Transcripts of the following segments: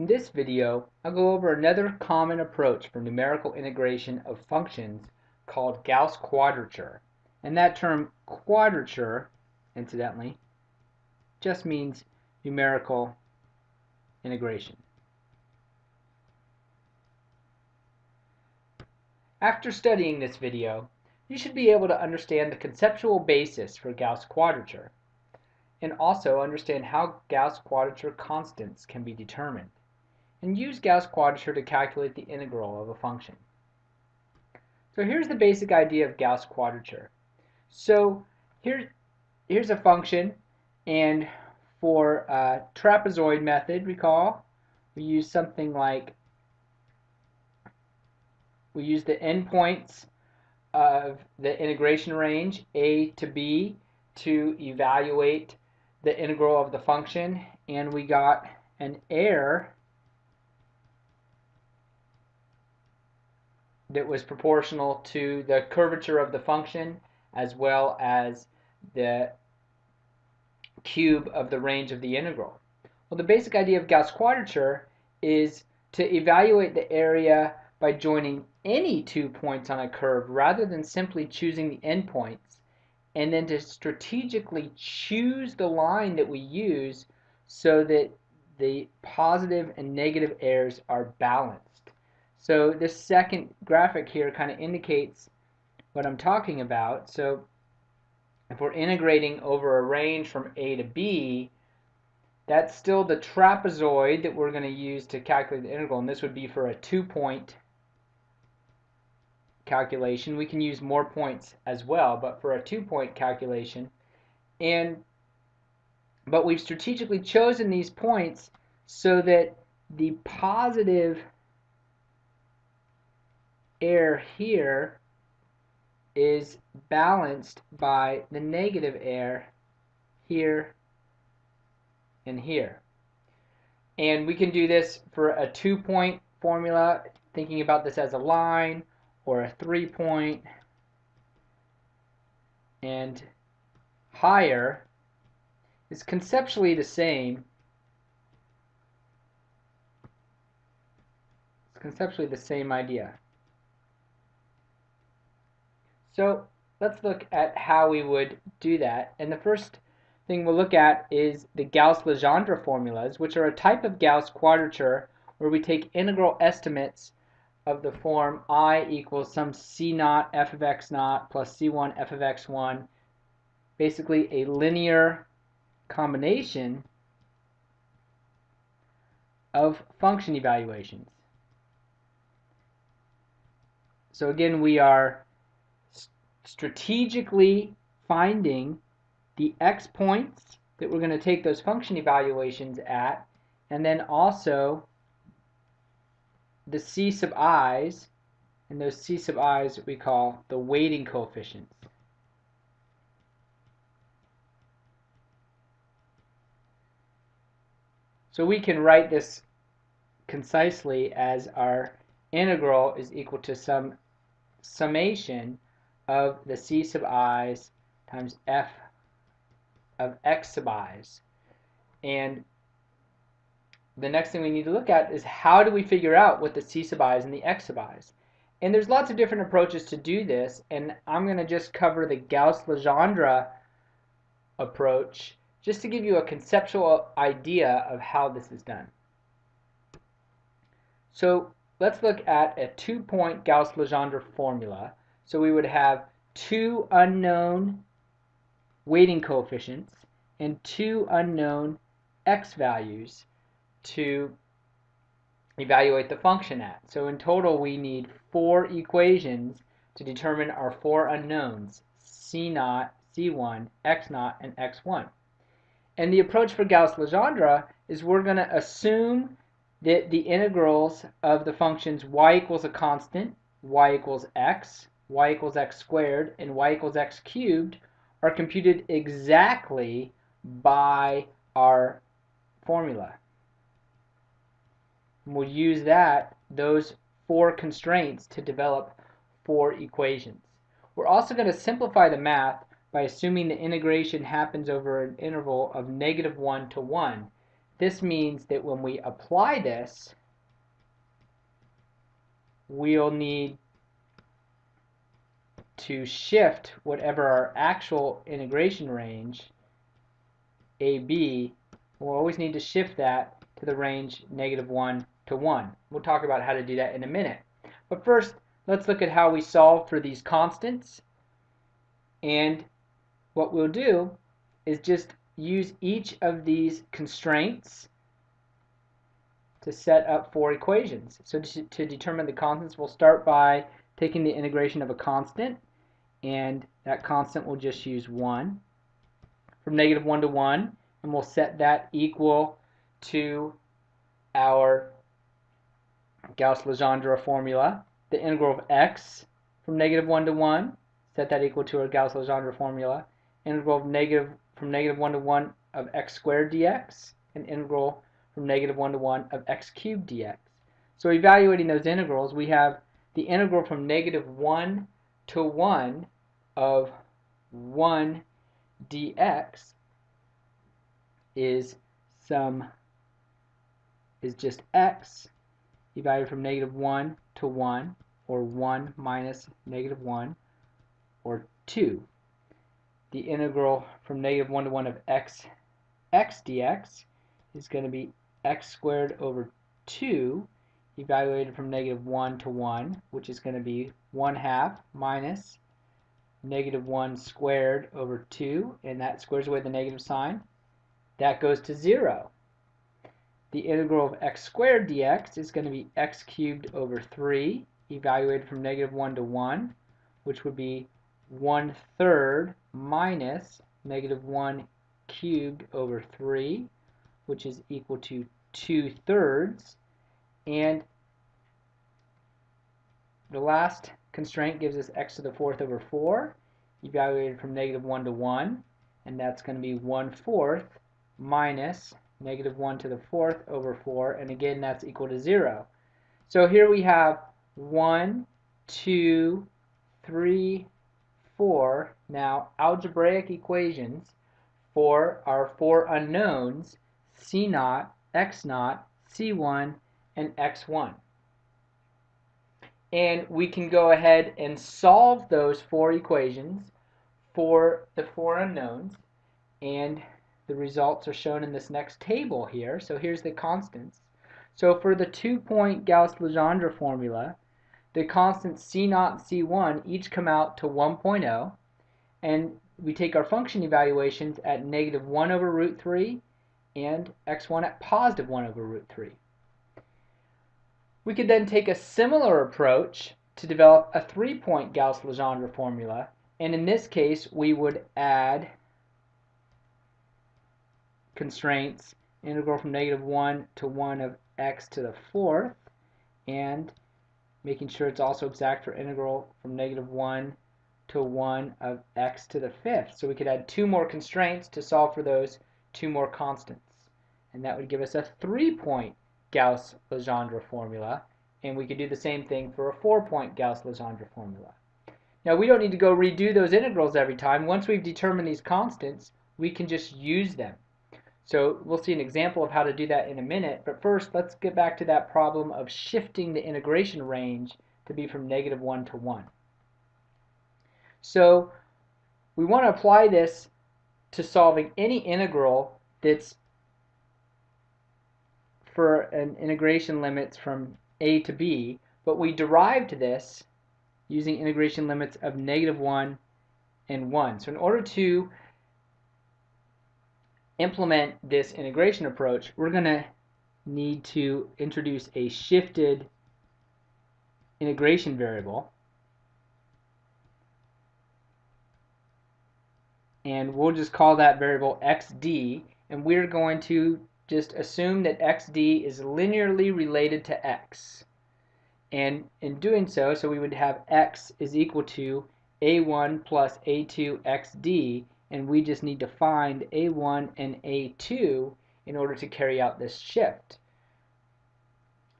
In this video, I'll go over another common approach for numerical integration of functions called Gauss quadrature. And that term quadrature, incidentally, just means numerical integration. After studying this video, you should be able to understand the conceptual basis for Gauss quadrature and also understand how Gauss quadrature constants can be determined and use Gauss quadrature to calculate the integral of a function. So here's the basic idea of Gauss quadrature. So here, here's a function and for a trapezoid method, recall, we use something like we use the endpoints of the integration range a to b to evaluate the integral of the function and we got an error that was proportional to the curvature of the function as well as the cube of the range of the integral. Well, the basic idea of Gauss quadrature is to evaluate the area by joining any two points on a curve rather than simply choosing the endpoints and then to strategically choose the line that we use so that the positive and negative errors are balanced. So this second graphic here kind of indicates what I'm talking about. So if we're integrating over a range from A to B, that's still the trapezoid that we're going to use to calculate the integral, and this would be for a two-point calculation. We can use more points as well, but for a two-point calculation, and but we've strategically chosen these points so that the positive error here is balanced by the negative air here and here. And we can do this for a two-point formula, thinking about this as a line, or a three-point, and higher is conceptually the same. It's conceptually the same idea. So let's look at how we would do that. And the first thing we'll look at is the Gauss-Legendre formulas, which are a type of Gauss quadrature where we take integral estimates of the form i equals some c naught f of x naught plus c1 f of x1, basically a linear combination of function evaluations. So again, we are strategically finding the x points that we're going to take those function evaluations at, and then also the c sub i's, and those c sub i's we call the weighting coefficients. So we can write this concisely as our integral is equal to some summation of the c sub i's times f of x sub i's. And the next thing we need to look at is how do we figure out what the c sub i's and the x sub i's. And there's lots of different approaches to do this, and I'm going to just cover the Gauss-Legendre approach just to give you a conceptual idea of how this is done. So let's look at a two-point Gauss-Legendre formula so we would have two unknown weighting coefficients and two unknown x values to evaluate the function at. So in total we need four equations to determine our four unknowns, c naught, c1, x naught, and x1. And the approach for Gauss-Legendre is we're going to assume that the integrals of the functions y equals a constant, y equals x, y equals x squared and y equals x cubed are computed exactly by our formula. And we'll use that, those four constraints to develop four equations. We're also going to simplify the math by assuming the integration happens over an interval of negative 1 to 1. this means that when we apply this, we'll need to shift whatever our actual integration range, AB, we'll always need to shift that to the range negative 1 to 1. We'll talk about how to do that in a minute. But first, let's look at how we solve for these constants. And what we'll do is just use each of these constraints to set up four equations. So to, to, determine the constants, we'll start by taking the integration of a constant, and that constant will just use 1 from negative 1 to 1, and we'll set that equal to our Gauss-Legendre formula, the integral of x from negative 1 to 1, set that equal to our Gauss-Legendre formula, integral of negative from negative 1 to 1 of x squared dx, and integral from negative 1 to 1 of x cubed dx. So evaluating those integrals, we have the integral from negative 1 to 1 of 1 dx is some is just x evaluated from negative 1 to 1 or 1 minus negative 1 or 2. The integral from negative 1 to 1 of x x dx is going to be x squared over 2 evaluated from negative 1 to 1 which is going to be 1 half minus negative 1 squared over 2 and that squares away the negative sign. That goes to 0 the integral of x squared dx is going to be x cubed over 3 evaluated from negative 1 to 1 which would be 1 third minus negative 1 cubed over 3 which is equal to 2 thirds and the last constraint gives us x to the fourth over 4 evaluated from negative 1 to 1 and that's going to be 1 fourth minus negative 1 to the fourth over 4 and again that's equal to 0 so here we have 1 2 3 4 now algebraic equations for our four unknowns C naught, X naught, C1, and X1. And we can go ahead and solve those four equations for the four unknowns and the results are shown in this next table here. So here's the constants. So for the two-point Gauss-Legendre formula, the constants C0 and C1 each come out to 1.0 and we take our function evaluations at negative 1 over root 3 and x1 at positive 1 over root 3. We could then take a similar approach to develop a three-point Gauss-Legendre formula and in this case we would add constraints integral from negative 1 to 1 of x to the fourth and making sure it's also exact for integral from negative 1 to 1 of x to the fifth. So we could add two more constraints to solve for those two more constants. And that would give us a three-point Gauss-Legendre formula. And we could do the same thing for a four-point Gauss-Legendre formula. Now we don't need to go redo those integrals every time. Once we've determined these constants, we can just use them. So we'll see an example of how to do that in a minute, but first let's get back to that problem of shifting the integration range to be from negative 1 to 1. So we want to apply this to solving any integral that's for an integration limits from a to b, but we derived this using integration limits of negative 1 and 1. So in order to implement this integration approach, we're going to need to introduce a shifted integration variable. And we'll just call that variable xd, and we're going to just assume that xd is linearly related to x. And in doing so, so we would have x is equal to a1 plus a2 xd, and we just need to find A1 and A2 in order to carry out this shift.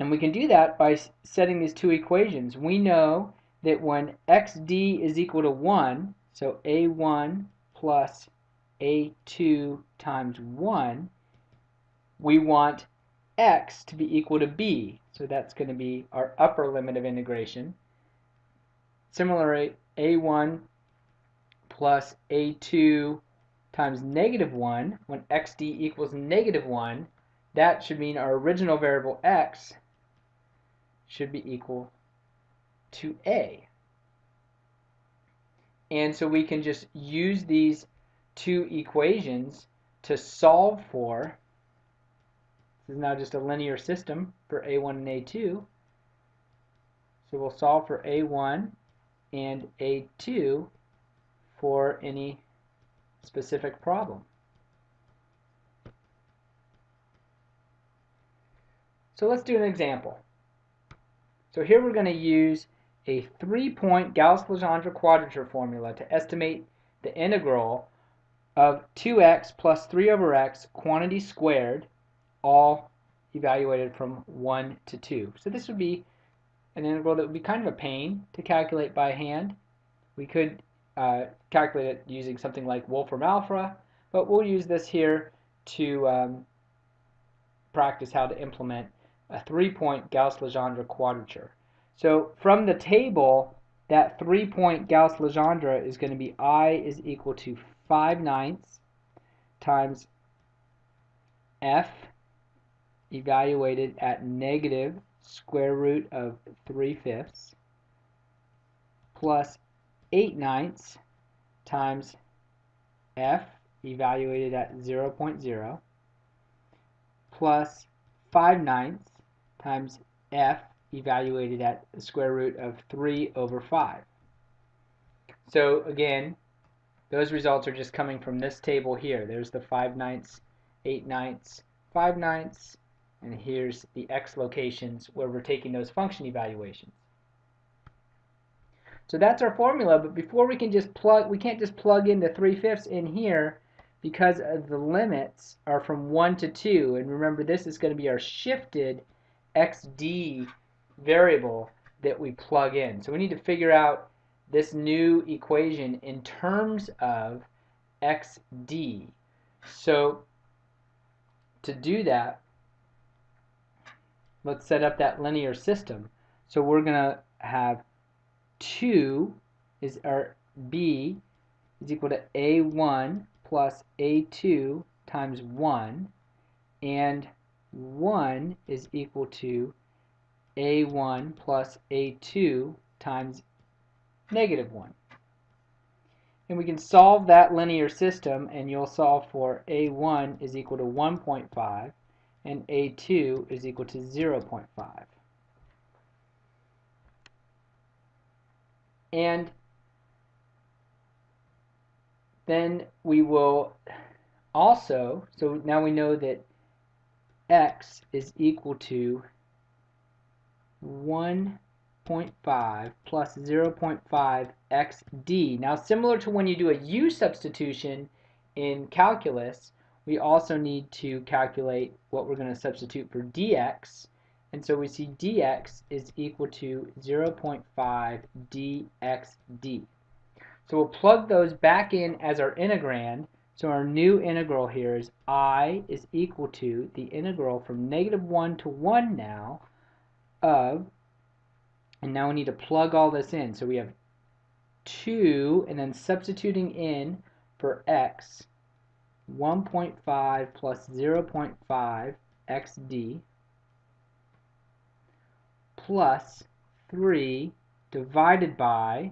And we can do that by setting these two equations. We know that when xd is equal to 1, so A1 plus A2 times 1, we want x to be equal to b. So that's going to be our upper limit of integration. Similarly, a1 plus a2 times negative 1, when xd equals negative 1, that should mean our original variable x should be equal to a. And so we can just use these two equations to solve for, is now just a linear system for a1 and a2, so we'll solve for a1 and a2 for any specific problem. So let's do an example. So here we're going to use a three-point Gauss-Legendre quadrature formula to estimate the integral of 2x plus 3 over x quantity squared, all evaluated from 1 to 2. So this would be an integral that would be kind of a pain to calculate by hand. We could uh, calculate it using something like Wolfram Alpha, but we'll use this here to um, practice how to implement a three-point Gauss-Legendre quadrature. So from the table, that three-point Gauss-Legendre is going to be I is equal to 5 ninths times F evaluated at negative square root of 3 fifths plus 8 ninths times F evaluated at 0, 0.0 plus 5 ninths times F evaluated at the square root of 3 over 5. So again, those results are just coming from this table here. There's the 5 ninths, 8 ninths, 5 ninths, and here's the x locations where we're taking those function evaluations. So that's our formula, but before we can just plug, we can't just plug in the 3 fifths in here because the limits are from 1 to 2. And remember, this is going to be our shifted xd variable that we plug in. So we need to figure out this new equation in terms of xd. So to do that, let's set up that linear system. So we're going to have 2 is our b is equal to a1 plus a2 times 1 and 1 is equal to a1 plus a2 times negative 1. And we can solve that linear system and you'll solve for a1 is equal to 1.5 and a2 is equal to 0.5. And then we will also, so now we know that x is equal to 1.5 plus 0.5 xd. Now similar to when you do a u substitution in calculus, we also need to calculate what we're going to substitute for dx. And so we see dx is equal to 0.5 dxd. So we'll plug those back in as our integrand. So our new integral here is i is equal to the integral from negative 1 to 1 now of, and now we need to plug all this in. So we have 2, and then substituting in for x, 1.5 plus 0.5 xd plus 3 divided by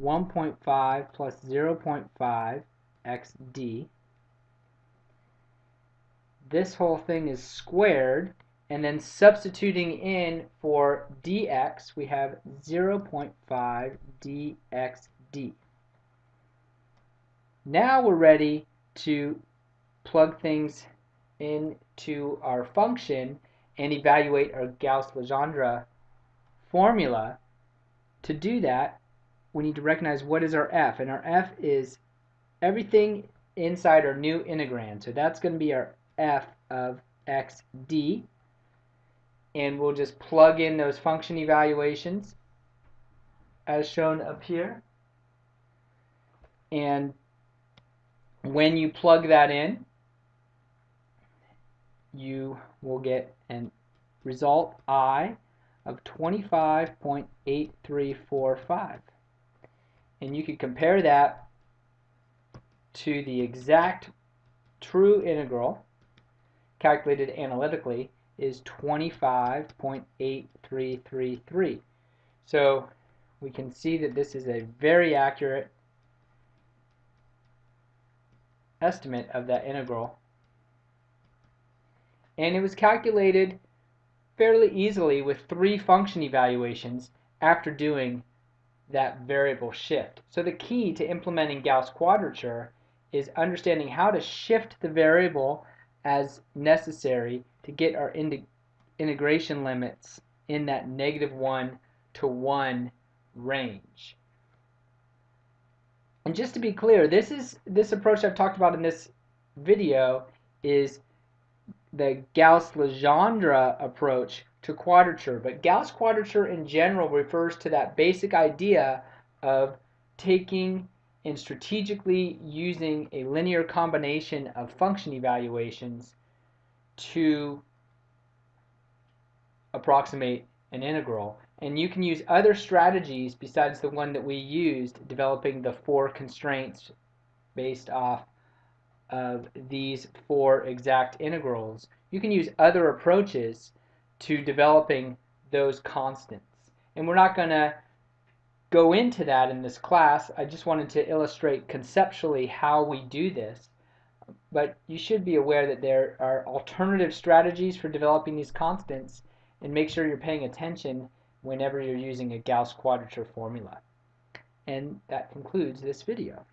1.5 plus 0.5 xd. This whole thing is squared, and then substituting in for dx, we have 0.5 dxd. Now we're ready to plug things into our function and evaluate our Gauss-Legendre formula. To do that, we need to recognize what is our f, and our f is everything inside our new integrand. So that's going to be our f of xd, and we'll just plug in those function evaluations as shown up here. And when you plug that in, you will get an result I of 25.8345. And you can compare that to the exact true integral calculated analytically is 25.8333. So we can see that this is a very accurate estimate of that integral. And it was calculated fairly easily with three function evaluations after doing that variable shift. So the key to implementing Gauss quadrature is understanding how to shift the variable as necessary to get our integration limits in that negative 1 to 1 range. And just to be clear, this is this approach I've talked about in this video is the Gauss-Legendre approach to quadrature. But Gauss quadrature in general refers to that basic idea of taking and strategically using a linear combination of function evaluations to approximate an integral. And you can use other strategies besides the one that we used, developing the four constraints based off of these four exact integrals. You can use other approaches to developing those constants. And we're not going to go into that in this class. I just wanted to illustrate conceptually how we do this. But you should be aware that there are alternative strategies for developing these constants and make sure you're paying attention whenever you're using a Gauss quadrature formula. And that concludes this video.